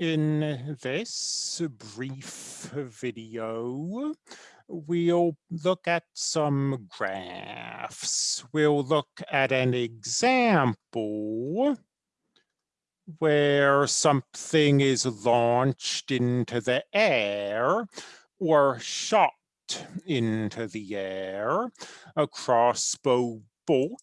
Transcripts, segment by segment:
In this brief video, we'll look at some graphs. We'll look at an example where something is launched into the air or shot into the air. A crossbow bolt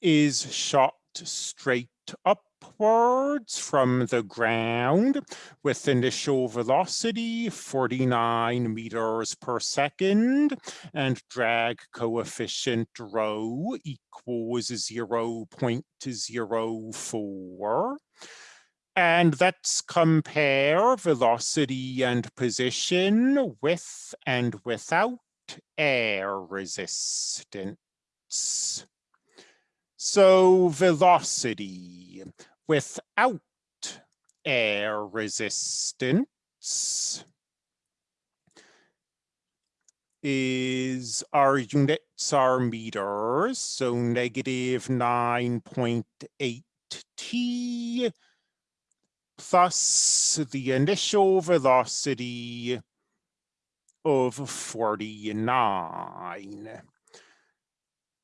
is shot straight upwards from the ground with initial velocity 49 meters per second and drag coefficient rho equals 0 0.04. And let's compare velocity and position with and without air resistance. So velocity without air resistance is our units are meters, so negative 9.8 t plus the initial velocity of 49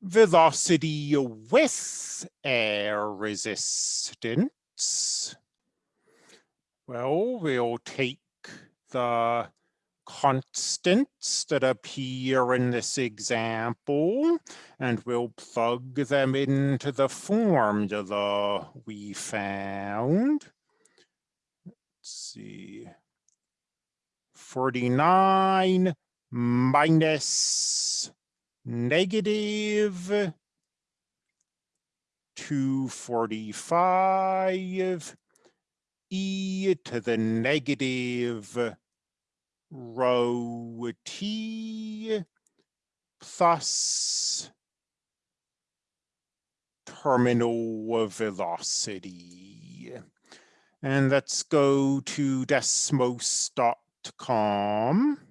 velocity with air resistance, well, we'll take the constants that appear in this example, and we'll plug them into the formula we found. Let's see. 49 minus negative 245 e to the negative rho t plus terminal velocity. And let's go to desmos.com.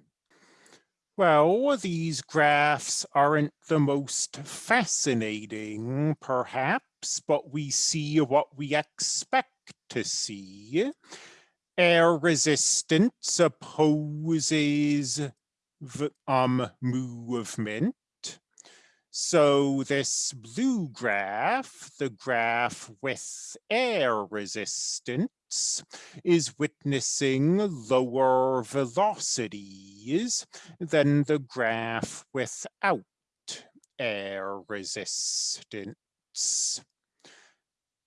Well, these graphs aren't the most fascinating, perhaps, but we see what we expect to see. Air resistance opposes um, movement. So this blue graph, the graph with air resistance, is witnessing lower velocities than the graph without air resistance.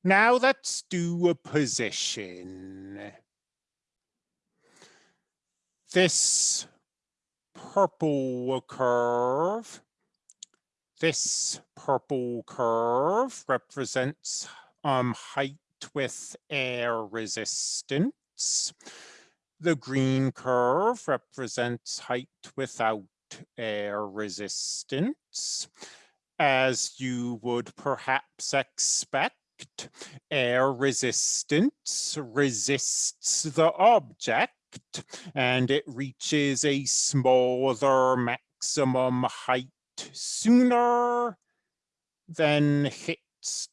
Now let's do a position. This purple curve this purple curve represents um, height with air resistance. The green curve represents height without air resistance. As you would perhaps expect, air resistance resists the object and it reaches a smaller maximum height sooner than hits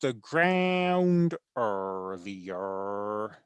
the ground earlier.